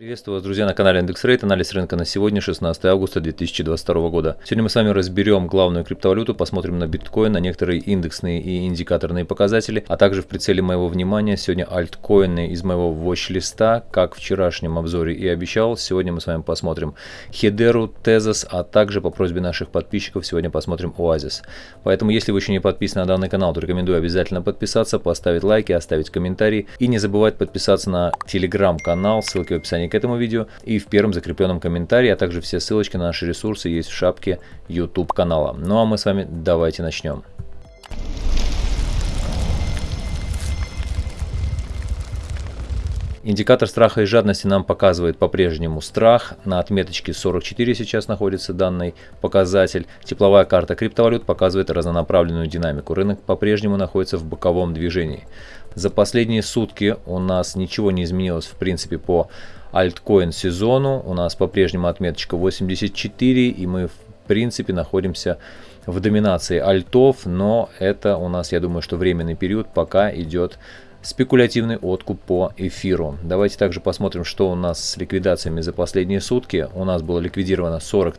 Приветствую вас, друзья, на канале Рейт. Анализ рынка на сегодня, 16 августа 2022 года. Сегодня мы с вами разберем главную криптовалюту, посмотрим на биткоин, на некоторые индексные и индикаторные показатели, а также в прицеле моего внимания сегодня альткоины из моего watch-листа, как в вчерашнем обзоре и обещал. Сегодня мы с вами посмотрим Хедеру, Тезос, а также по просьбе наших подписчиков сегодня посмотрим Оазис. Поэтому, если вы еще не подписаны на данный канал, то рекомендую обязательно подписаться, поставить лайки, оставить комментарии и не забывать подписаться на телеграм-канал, ссылки в описании к этому видео и в первом закрепленном комментарии, а также все ссылочки на наши ресурсы есть в шапке YouTube канала. Ну а мы с вами давайте начнем. Индикатор страха и жадности нам показывает по-прежнему страх. На отметочке 44 сейчас находится данный показатель. Тепловая карта криптовалют показывает разнонаправленную динамику. Рынок по-прежнему находится в боковом движении. За последние сутки у нас ничего не изменилось в принципе по альткоин сезону. У нас по-прежнему отметочка 84 и мы в принципе находимся в доминации альтов, но это у нас, я думаю, что временный период, пока идет спекулятивный откуп по эфиру. Давайте также посмотрим, что у нас с ликвидациями за последние сутки. У нас было ликвидировано 40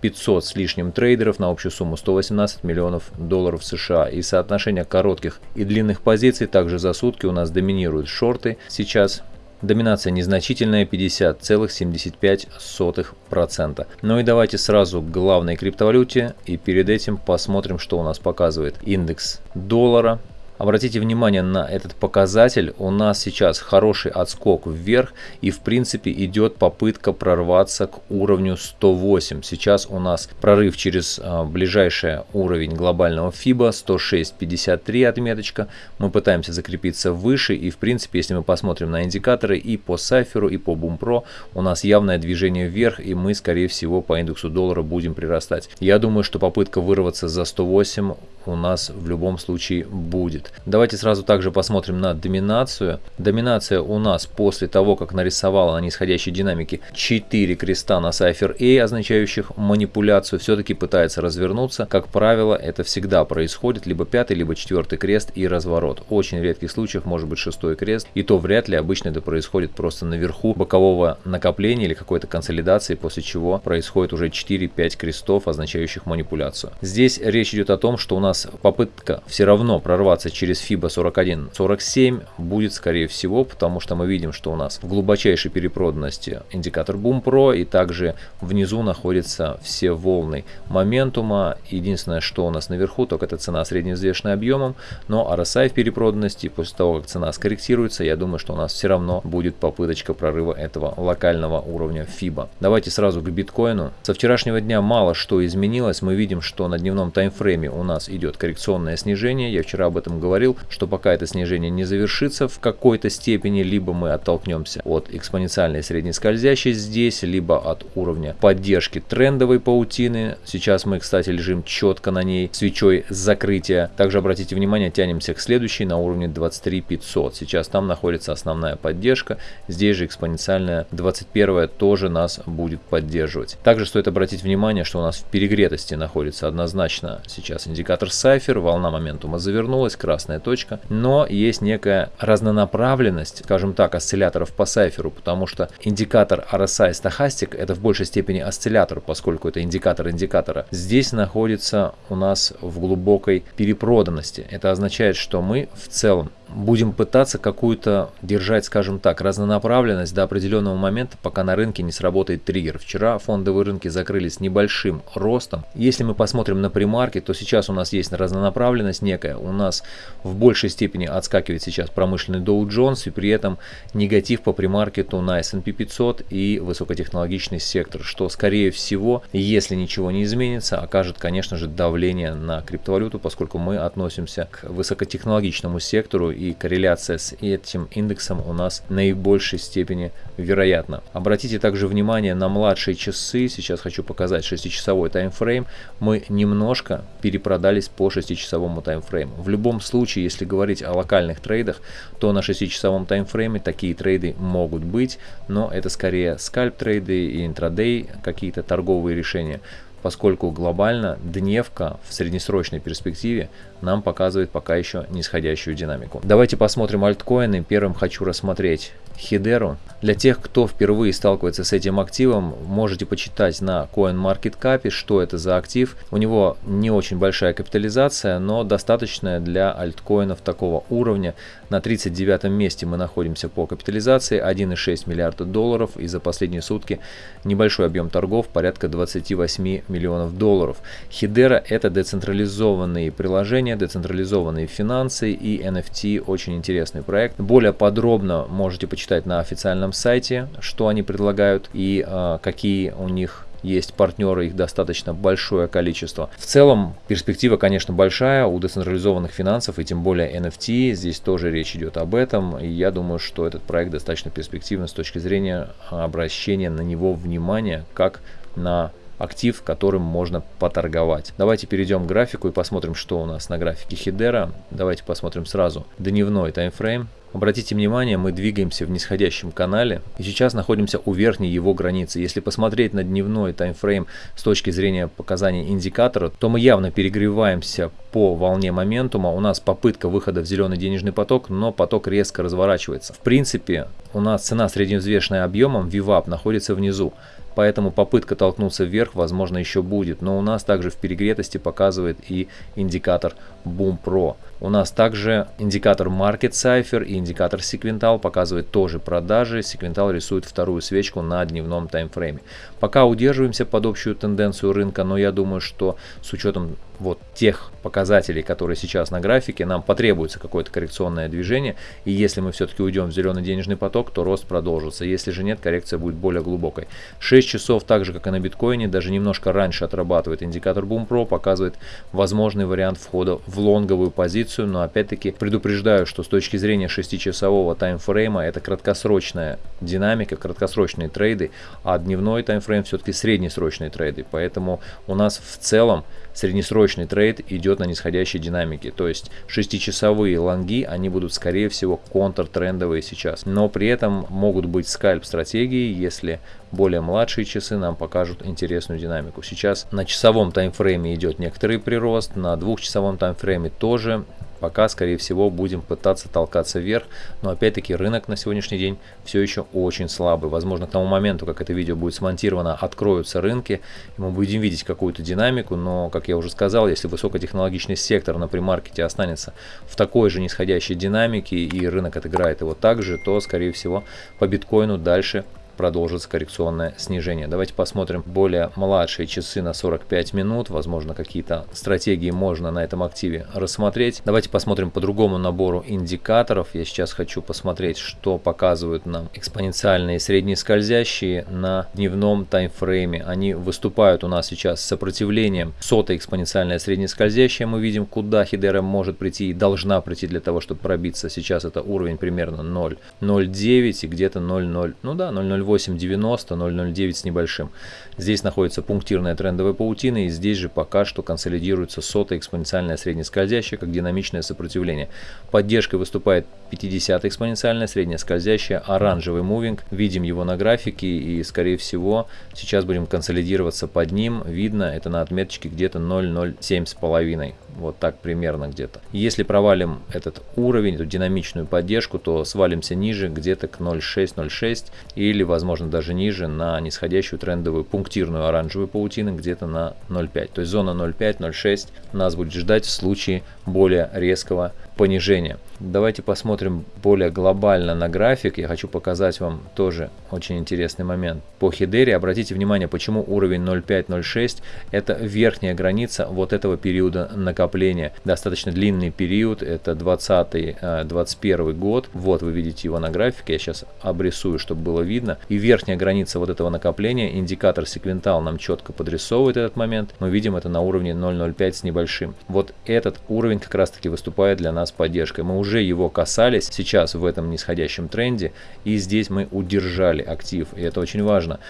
500 с лишним трейдеров на общую сумму 118 миллионов долларов США. И соотношение коротких и длинных позиций также за сутки у нас доминируют шорты. Сейчас Доминация незначительная 50,75%. Ну и давайте сразу к главной криптовалюте и перед этим посмотрим, что у нас показывает индекс доллара. Обратите внимание на этот показатель. У нас сейчас хороший отскок вверх и в принципе идет попытка прорваться к уровню 108. Сейчас у нас прорыв через а, ближайший уровень глобального FIBA 106.53 отметочка. Мы пытаемся закрепиться выше и в принципе если мы посмотрим на индикаторы и по Сайферу и по Бумпро у нас явное движение вверх и мы скорее всего по индексу доллара будем прирастать. Я думаю, что попытка вырваться за 108 у нас в любом случае будет. Давайте сразу также посмотрим на доминацию. Доминация у нас после того, как нарисовала на нисходящей динамике 4 креста на Cypher A, означающих манипуляцию, все-таки пытается развернуться. Как правило, это всегда происходит либо пятый, либо четвертый крест и разворот. Очень редких случаях может быть шестой крест, и то вряд ли обычно это происходит просто наверху бокового накопления или какой-то консолидации, после чего происходит уже 4-5 крестов, означающих манипуляцию. Здесь речь идет о том, что у нас нас попытка все равно прорваться через FIBA 41-47 будет скорее всего, потому что мы видим, что у нас в глубочайшей перепроданности индикатор Boom Pro и также внизу находятся все волны моментума. Единственное, что у нас наверху, только это цена средневзвешенная объемом, но RSI в перепроданности, после того, как цена скорректируется, я думаю, что у нас все равно будет попыточка прорыва этого локального уровня FIBA. Давайте сразу к биткоину. Со вчерашнего дня мало что изменилось. Мы видим, что на дневном таймфрейме у нас идет идет коррекционное снижение. Я вчера об этом говорил, что пока это снижение не завершится в какой-то степени, либо мы оттолкнемся от экспоненциальной средней скользящей здесь, либо от уровня поддержки трендовой паутины. Сейчас мы, кстати, лежим четко на ней свечой закрытия. Также обратите внимание, тянемся к следующей на уровне 23 500. Сейчас там находится основная поддержка. Здесь же экспоненциальная 21 тоже нас будет поддерживать. Также стоит обратить внимание, что у нас в перегретости находится однозначно сейчас индикатор Cypher, волна моментума завернулась, красная точка, но есть некая разнонаправленность, скажем так, осцилляторов по Cypher, потому что индикатор RSI стахастик это в большей степени осциллятор, поскольку это индикатор индикатора. Здесь находится у нас в глубокой перепроданности. Это означает, что мы в целом будем пытаться какую-то держать, скажем так, разнонаправленность до определенного момента, пока на рынке не сработает триггер. Вчера фондовые рынки закрылись небольшим ростом. Если мы посмотрим на примарки, то сейчас у нас есть разнонаправленность некая. У нас в большей степени отскакивает сейчас промышленный Dow Jones и при этом негатив по примаркету на S&P 500 и высокотехнологичный сектор, что скорее всего, если ничего не изменится, окажет, конечно же, давление на криптовалюту, поскольку мы относимся к высокотехнологичному сектору и корреляция с этим индексом у нас в наибольшей степени вероятна. Обратите также внимание на младшие часы. Сейчас хочу показать 6-часовой таймфрейм. Мы немножко перепродались по 6-часовому таймфрейму. В любом случае, если говорить о локальных трейдах, то на 6-часовом таймфрейме такие трейды могут быть, но это скорее скальп трейды и интрадей, какие-то торговые решения. Поскольку глобально дневка в среднесрочной перспективе нам показывает пока еще нисходящую динамику. Давайте посмотрим альткоины. Первым хочу рассмотреть Хидеру. Для тех, кто впервые сталкивается с этим активом, можете почитать на CoinMarketCap, что это за актив. У него не очень большая капитализация, но достаточная для альткоинов такого уровня. На 39 месте мы находимся по капитализации 1,6 миллиарда долларов и за последние сутки небольшой объем торгов порядка 28 миллионов долларов. Хидера это децентрализованные приложения, децентрализованные финансы и NFT очень интересный проект. Более подробно можете почитать на официальном сайте, что они предлагают и э, какие у них есть партнеры, их достаточно большое количество. В целом перспектива, конечно, большая у децентрализованных финансов и тем более NFT. Здесь тоже речь идет об этом. И я думаю, что этот проект достаточно перспективен с точки зрения обращения на него внимания как на актив, которым можно поторговать. Давайте перейдем к графику и посмотрим, что у нас на графике Хидера. Давайте посмотрим сразу дневной таймфрейм. Обратите внимание, мы двигаемся в нисходящем канале и сейчас находимся у верхней его границы. Если посмотреть на дневной таймфрейм с точки зрения показаний индикатора, то мы явно перегреваемся по волне моментума. У нас попытка выхода в зеленый денежный поток, но поток резко разворачивается. В принципе, у нас цена средневзвешенная объемом VWAP находится внизу поэтому попытка толкнуться вверх, возможно, еще будет. Но у нас также в перегретости показывает и индикатор Boom Pro. У нас также индикатор Market Cipher и индикатор Sequental показывает тоже продажи. Sequental рисует вторую свечку на дневном таймфрейме. Пока удерживаемся под общую тенденцию рынка, но я думаю, что с учетом вот тех показателей, которые сейчас на графике, нам потребуется какое-то коррекционное движение. И если мы все-таки уйдем в зеленый денежный поток, то рост продолжится. Если же нет, коррекция будет более глубокой. 6 часов, так же как и на биткоине, даже немножко раньше отрабатывает индикатор Boom Pro, показывает возможный вариант входа в лонговую позицию. Но опять-таки предупреждаю, что с точки зрения 6-часового таймфрейма это краткосрочная динамика, краткосрочные трейды, а дневной таймфрейм все-таки среднесрочные трейды. Поэтому у нас в целом среднесрочный трейд идет на нисходящей динамике. То есть 6-часовые лонги, они будут скорее всего контртрендовые сейчас. Но при этом могут быть скальп стратегии, если более младшие часы нам покажут интересную динамику. Сейчас на часовом таймфрейме идет некоторый прирост, на двухчасовом таймфрейме тоже Пока, скорее всего, будем пытаться толкаться вверх, но опять-таки рынок на сегодняшний день все еще очень слабый. Возможно, к тому моменту, как это видео будет смонтировано, откроются рынки, и мы будем видеть какую-то динамику, но, как я уже сказал, если высокотехнологичный сектор на примаркете останется в такой же нисходящей динамике, и рынок отыграет его также, то, скорее всего, по биткоину дальше продолжится коррекционное снижение. Давайте посмотрим более младшие часы на 45 минут. Возможно, какие-то стратегии можно на этом активе рассмотреть. Давайте посмотрим по другому набору индикаторов. Я сейчас хочу посмотреть, что показывают нам экспоненциальные средние скользящие на дневном таймфрейме. Они выступают у нас сейчас с сопротивлением. Сотая экспоненциальная среднескользящая. Мы видим, куда Хидера может прийти и должна прийти для того, чтобы пробиться. Сейчас это уровень примерно 0,09 и где-то 0,0. Ну да, 0,08 0.890, 0.09 с небольшим. Здесь находится пунктирная трендовая паутина, и здесь же пока что консолидируется сотая экспоненциальная среднескользящая, как динамичное сопротивление. Поддержкой выступает 50 экспоненциальная средняя скользящая, оранжевый мувинг. Видим его на графике, и скорее всего сейчас будем консолидироваться под ним. Видно, это на отметочке где-то 0.07 с половиной. Вот так примерно где-то. Если провалим этот уровень, эту динамичную поддержку, то свалимся ниже где-то к 0.6-0.6 или, возможно, даже ниже на нисходящую трендовую пунктирную оранжевую паутину где-то на 0.5. То есть зона 0.5-0.6 нас будет ждать в случае более резкого понижения. Давайте посмотрим более глобально на график. Я хочу показать вам тоже очень интересный момент. По хидере обратите внимание, почему уровень 0.5-0.6 это верхняя граница вот этого периода накопления. Достаточно длинный период, это 20-21 год. Вот вы видите его на графике, я сейчас обрисую, чтобы было видно. И верхняя граница вот этого накопления, индикатор секвентал нам четко подрисовывает этот момент. Мы видим это на уровне 0.05 с небольшим. Вот этот уровень как раз таки выступает для нас поддержкой. Мы уже его касались сейчас в этом нисходящем тренде, и здесь мы удержали актив, и это очень важно.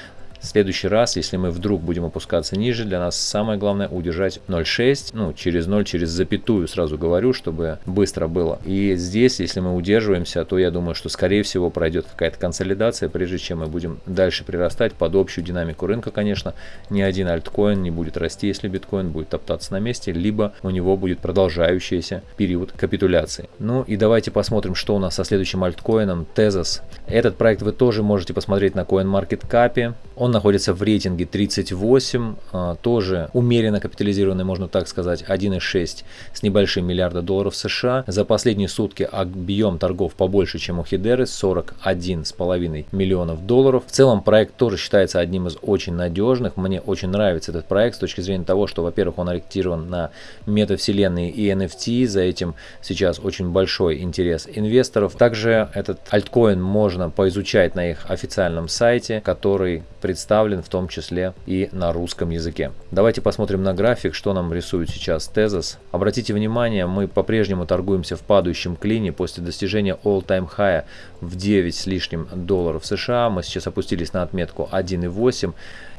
В следующий раз, если мы вдруг будем опускаться ниже, для нас самое главное удержать 0.6, ну через 0, через запятую сразу говорю, чтобы быстро было. И здесь, если мы удерживаемся, то я думаю, что скорее всего пройдет какая-то консолидация, прежде чем мы будем дальше прирастать под общую динамику рынка, конечно. Ни один альткоин не будет расти, если биткоин будет топтаться на месте, либо у него будет продолжающийся период капитуляции. Ну и давайте посмотрим, что у нас со следующим альткоином, Tezos. Этот проект вы тоже можете посмотреть на CoinMarketCap. Он находится в рейтинге 38, а, тоже умеренно капитализированный, можно так сказать, 1,6 с небольшим миллиарда долларов США. За последние сутки объем торгов побольше, чем у Хидеры, 41,5 миллионов долларов. В целом проект тоже считается одним из очень надежных. Мне очень нравится этот проект с точки зрения того, что, во-первых, он ориентирован на метавселенные и NFT. За этим сейчас очень большой интерес инвесторов. Также этот альткоин можно поизучать на их официальном сайте, который представлен в том числе и на русском языке. Давайте посмотрим на график, что нам рисует сейчас Tezos. Обратите внимание, мы по-прежнему торгуемся в падающем клине после достижения all-time high в 9 с лишним долларов США. Мы сейчас опустились на отметку 1,8.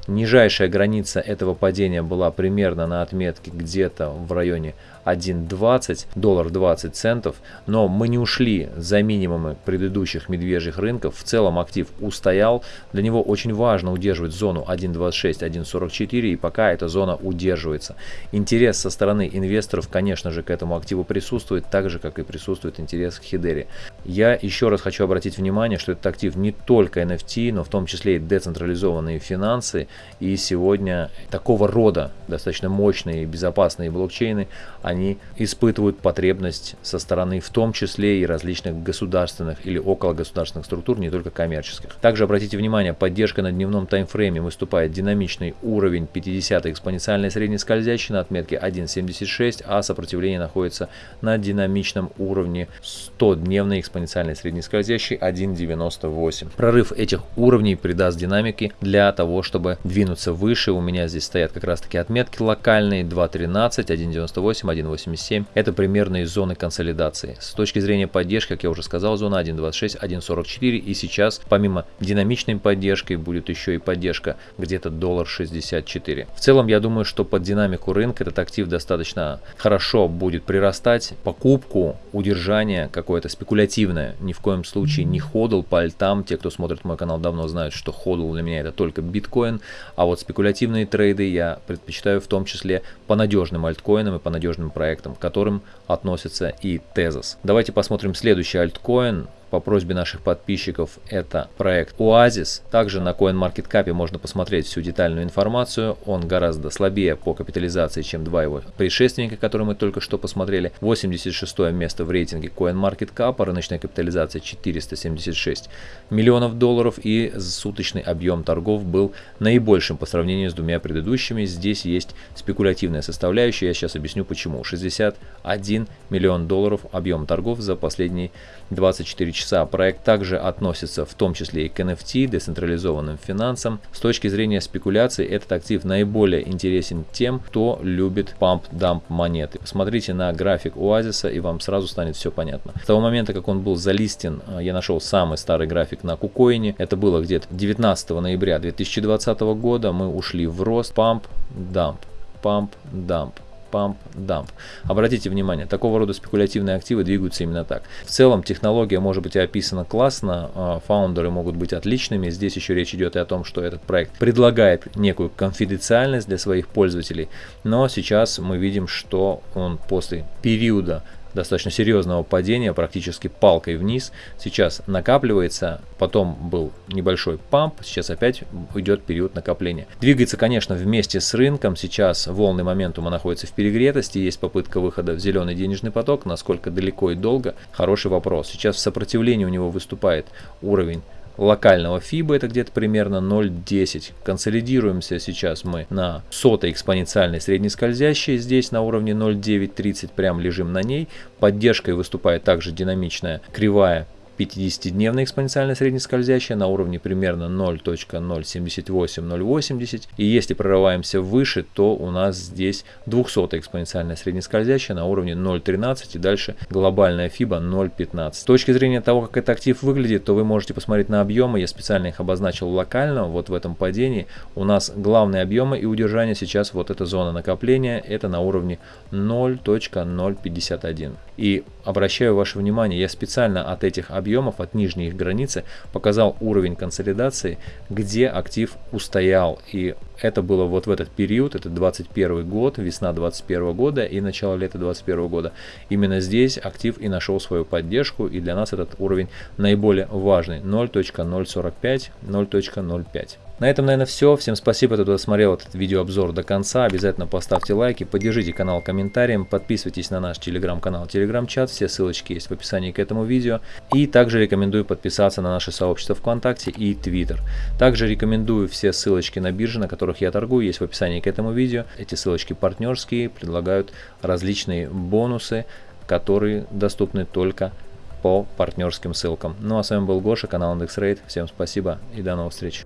Нижайшая граница этого падения была примерно на отметке где-то в районе 1.20, доллар 20 центов, но мы не ушли за минимумы предыдущих медвежьих рынков. В целом актив устоял. Для него очень важно удерживать зону 1.26, 1.44 и пока эта зона удерживается. Интерес со стороны инвесторов, конечно же, к этому активу присутствует, так же, как и присутствует интерес к Хидере. Я еще раз хочу обратить внимание, что этот актив не только NFT, но в том числе и децентрализованные финансы. И сегодня такого рода достаточно мощные и безопасные блокчейны, они испытывают потребность со стороны в том числе и различных государственных или около государственных структур, не только коммерческих. Также обратите внимание, поддержка на дневном таймфрейме выступает динамичный уровень 50 экспоненциальной среднескользящей на отметке 1.76, а сопротивление находится на динамичном уровне 100-дневной экспоненциальной среднескользящей 1.98. Прорыв этих уровней придаст динамики для того, чтобы двинуться выше. У меня здесь стоят как раз таки отметки локальные 2.13, 1.98, 1.87. Это примерно из зоны консолидации. С точки зрения поддержки, как я уже сказал, зона 1.26, 1.44 и сейчас помимо динамичной поддержки будет еще и поддержка где-то доллар 64. В целом я думаю, что под динамику рынка этот актив достаточно хорошо будет прирастать. Покупку, удержание какое-то спекулятивное, ни в коем случае не ходл по альтам. Те, кто смотрит мой канал давно знают, что ходл для меня это только биткоин, а вот спекулятивные трейды я предпочитаю в том числе по надежным альткоинам и по надежным проектам, к которым относится и Tezos. Давайте посмотрим следующий альткоин по просьбе наших подписчиков это проект Oasis. Также на CoinMarketCap можно посмотреть всю детальную информацию. Он гораздо слабее по капитализации, чем два его предшественника, которые мы только что посмотрели. 86 место в рейтинге CoinMarketCap, рыночная капитализация 476 миллионов долларов и суточный объем торгов был наибольшим по сравнению с двумя предыдущими. Здесь есть спекулятивная составляющая, я сейчас объясню почему. 61 миллион долларов объем торгов за последние 24 часа. Проект также относится в том числе и к NFT, децентрализованным финансам. С точки зрения спекуляции этот актив наиболее интересен тем, кто любит памп-дамп монеты. Посмотрите на график Оазиса и вам сразу станет все понятно. С того момента, как он был залистен, э, я нашел самый старый график на Кукоине. Это было где-то 19 ноября 2020 года. Мы ушли в рост памп-дамп, памп-дамп памп-дамп. Обратите внимание, такого рода спекулятивные активы двигаются именно так. В целом технология может быть описана классно, а, фаундеры могут быть отличными. Здесь еще речь идет и о том, что этот проект предлагает некую конфиденциальность для своих пользователей. Но сейчас мы видим, что он после периода достаточно серьезного падения, практически палкой вниз. Сейчас накапливается, потом был небольшой памп, сейчас опять идет период накопления. Двигается, конечно, вместе с рынком. Сейчас волны моментума находятся в перегретости, есть попытка выхода в зеленый денежный поток. Насколько далеко и долго? Хороший вопрос. Сейчас в сопротивлении у него выступает уровень локального FIBA это где-то примерно 0,10. Консолидируемся сейчас мы на сотой экспоненциальной среднескользящей, здесь на уровне 0,930, прям лежим на ней. Поддержкой выступает также динамичная кривая 50-дневная экспоненциальная среднескользящая на уровне примерно 0.078-080. И если прорываемся выше, то у нас здесь 200 экспоненциальная среднескользящая на уровне 0.13 и дальше глобальная FIBA 0.15. С точки зрения того, как этот актив выглядит, то вы можете посмотреть на объемы. Я специально их обозначил локально, вот в этом падении. У нас главные объемы и удержание сейчас вот эта зона накопления, это на уровне 0.051. И обращаю ваше внимание, я специально от этих объемов, от нижней их границы, показал уровень консолидации, где актив устоял. И это было вот в этот период, это 21 год, весна 21 года и начало лета 21 года. Именно здесь актив и нашел свою поддержку, и для нас этот уровень наиболее важный, 0.045, 0.05. На этом, наверное, все. Всем спасибо, кто досмотрел этот видеообзор до конца. Обязательно поставьте лайки, поддержите канал комментарием, подписывайтесь на наш телеграм-канал, телеграм-чат. Все ссылочки есть в описании к этому видео. И также рекомендую подписаться на наше сообщество ВКонтакте и Твиттер. Также рекомендую все ссылочки на биржи, на которых я торгую, есть в описании к этому видео. Эти ссылочки партнерские, предлагают различные бонусы, которые доступны только по партнерским ссылкам. Ну а с вами был Гоша, канал IndexRate. Всем спасибо и до новых встреч.